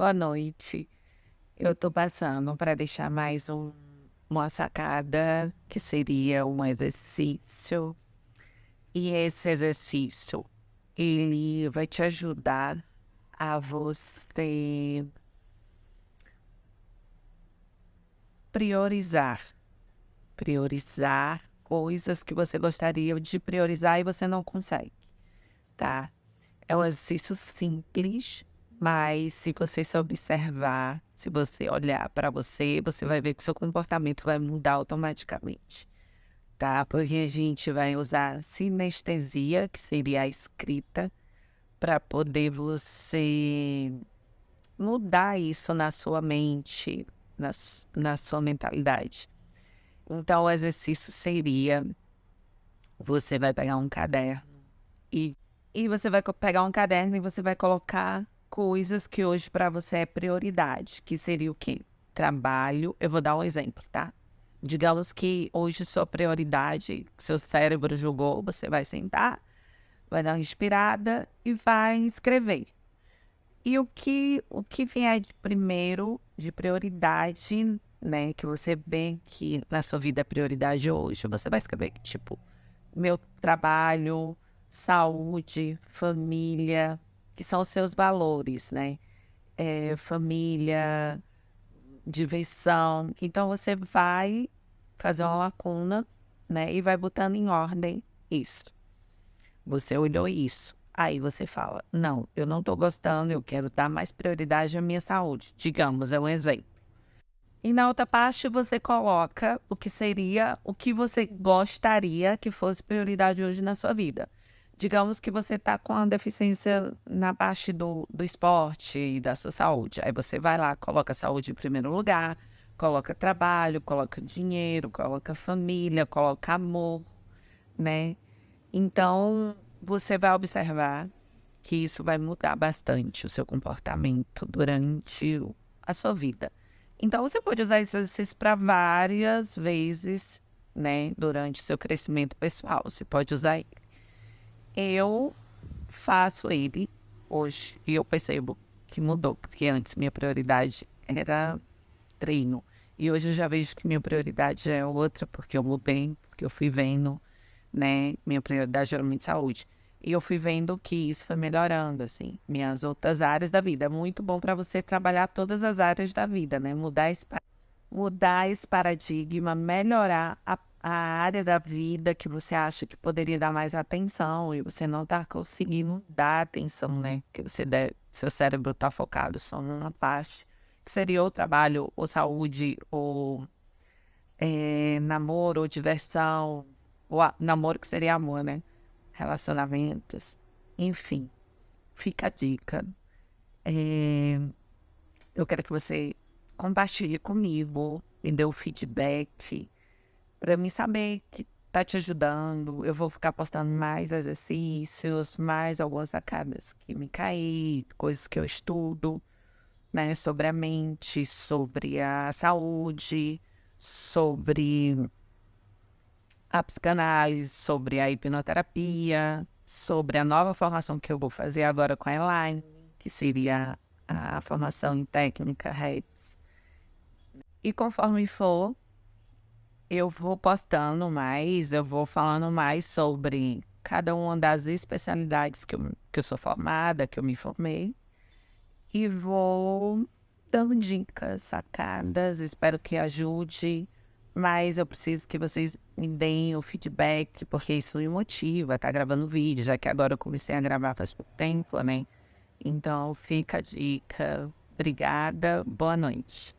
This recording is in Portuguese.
Boa noite. Eu tô passando para deixar mais um, uma sacada, que seria um exercício. E esse exercício, ele vai te ajudar a você priorizar. Priorizar coisas que você gostaria de priorizar e você não consegue, tá? É um exercício simples, mas se você se observar, se você olhar para você, você vai ver que seu comportamento vai mudar automaticamente, tá? Porque a gente vai usar sinestesia, que seria a escrita, para poder você mudar isso na sua mente, na, na sua mentalidade. Então, o exercício seria: você vai pegar um caderno e, e você vai pegar um caderno e você vai colocar coisas que hoje para você é prioridade, que seria o quê? Trabalho. Eu vou dar um exemplo, tá? Digamos que hoje sua prioridade, seu cérebro julgou, você vai sentar, vai dar uma inspirada e vai escrever. E o que o que vier de primeiro de prioridade, né, que você vê que na sua vida é prioridade hoje, você vai escrever tipo meu trabalho, saúde, família, que são os seus valores, né? É, família, diversão. Então você vai fazer uma lacuna, né? E vai botando em ordem isso. Você olhou isso. Aí você fala: Não, eu não estou gostando, eu quero dar mais prioridade à minha saúde. Digamos, é um exemplo. E na outra parte você coloca o que seria o que você gostaria que fosse prioridade hoje na sua vida digamos que você está com a deficiência na parte do, do esporte e da sua saúde. Aí você vai lá, coloca a saúde em primeiro lugar, coloca trabalho, coloca dinheiro, coloca família, coloca amor, né? Então, você vai observar que isso vai mudar bastante o seu comportamento durante a sua vida. Então, você pode usar esse exercício para várias vezes, né, durante o seu crescimento pessoal. Você pode usar ele eu faço ele hoje e eu percebo que mudou, porque antes minha prioridade era treino. E hoje eu já vejo que minha prioridade é outra, porque eu mudei, porque eu fui vendo, né? Minha prioridade era muito saúde. E eu fui vendo que isso foi melhorando, assim, minhas outras áreas da vida. É muito bom para você trabalhar todas as áreas da vida, né? Mudar esse, mudar esse paradigma, melhorar a a área da vida que você acha que poderia dar mais atenção e você não está conseguindo dar atenção, né? Que você deve, seu cérebro está focado só numa parte, que seria o trabalho, ou saúde, ou é, namoro, ou diversão, ou a, namoro que seria amor, né? Relacionamentos, enfim, fica a dica. É, eu quero que você compartilhe comigo, me dê o feedback para mim saber que tá te ajudando. Eu vou ficar postando mais exercícios, mais algumas sacadas que me caí, coisas que eu estudo, né, sobre a mente, sobre a saúde, sobre a psicanálise, sobre a hipnoterapia, sobre a nova formação que eu vou fazer agora com a Elaine, que seria a formação em técnica REDS. E conforme for, eu vou postando mais, eu vou falando mais sobre cada uma das especialidades que eu, que eu sou formada, que eu me formei. E vou dando dicas, sacadas, espero que ajude. Mas eu preciso que vocês me deem o feedback, porque isso me motiva, tá gravando vídeo, já que agora eu comecei a gravar faz pouco tempo, né? Então fica a dica. Obrigada, boa noite.